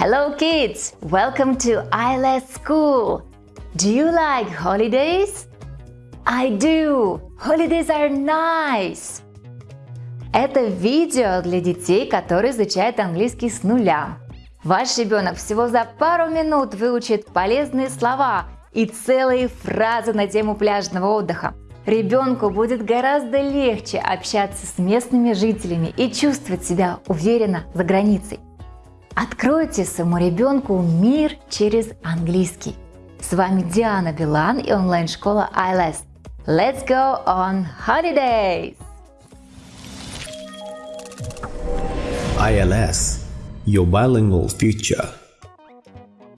Hello kids! Welcome to ILS School! Do you like holidays? I do! Holidays are nice! Это видео для детей, которые изучают английский с нуля. Ваш ребенок всего за пару минут выучит полезные слова и целые фразы на тему пляжного отдыха. Ребенку будет гораздо легче общаться с местными жителями и чувствовать себя уверенно за границей. Откройте своему ребенку мир через английский. С вами Диана Билан и онлайн-школа ILS. Let's go on holidays! ILS, your bilingual future.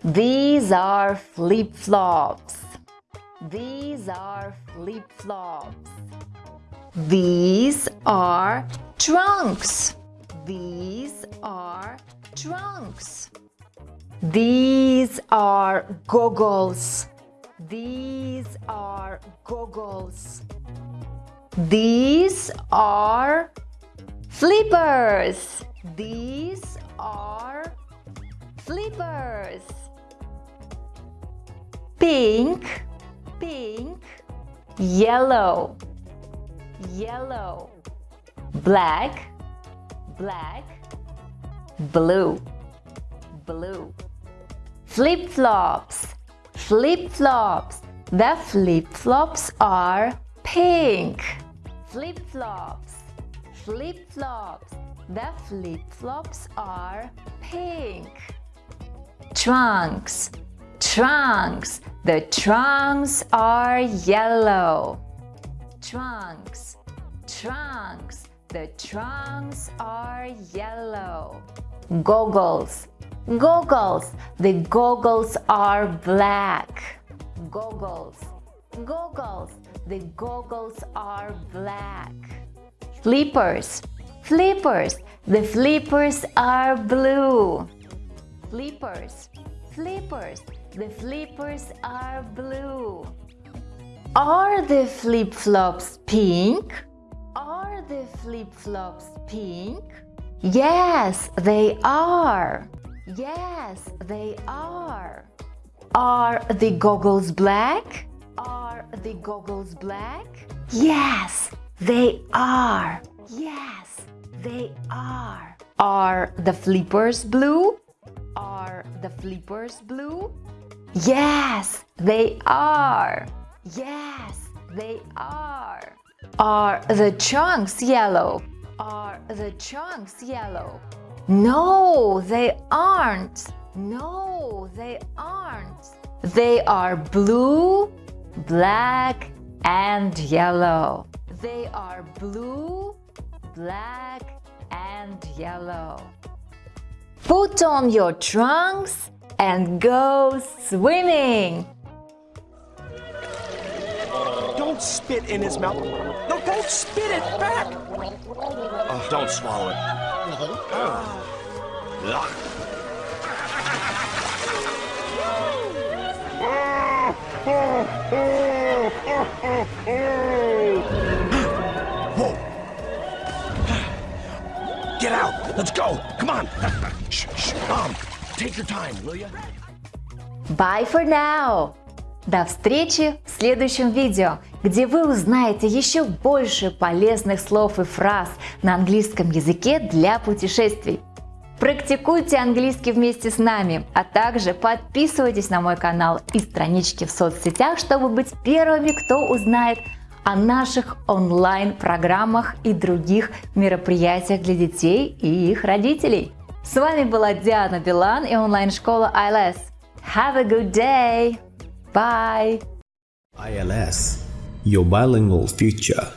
These are flip-flops. These are flip-flops. These are trunks. These are trunks. These are goggles. These are goggles. These are flippers. These are flippers. Pink, pink, yellow, yellow, black, black, blue, blue. Flip-flops, flip-flops. The flip-flops are pink. Flip-flops, flip-flops. The flip-flops are pink. Trunks, trunks. The trunks are yellow. Trunks, trunks. The trunks are yellow. Goggles, goggles. The goggles are black. Goggles, goggles. The goggles are black. Flippers, flippers. The flippers are blue. Flippers, flippers. The flippers are blue. Are the flip-flops pink? Are the flip-flops pink? Yes, they are. Yes, they are. Are the goggles black? Are the goggles black? Yes, they are. Yes, they are. Are the flippers blue? Are the flippers blue? Yes, they are. Yes, they are. Are the trunks yellow? The trunks yellow? No, they aren't. No, they aren't. They are blue, black, and yellow. They are blue, black, and yellow. Put on your trunks and go swimming. Don't spit in his mouth. No, don't spit it back. Oh, don't swallow it. Ugh. Whoa. Get out. Let's go. Come on. Shh, shh. Mom, take your time, will you? Bye for now! До встречи в следующем видео, где вы узнаете еще больше полезных слов и фраз на английском языке для путешествий. Практикуйте английский вместе с нами, а также подписывайтесь на мой канал и странички в соцсетях, чтобы быть первыми, кто узнает о наших онлайн-программах и других мероприятиях для детей и их родителей. С вами была Диана Билан и онлайн-школа ILS. Have a good day! Bye! ILS, your bilingual future.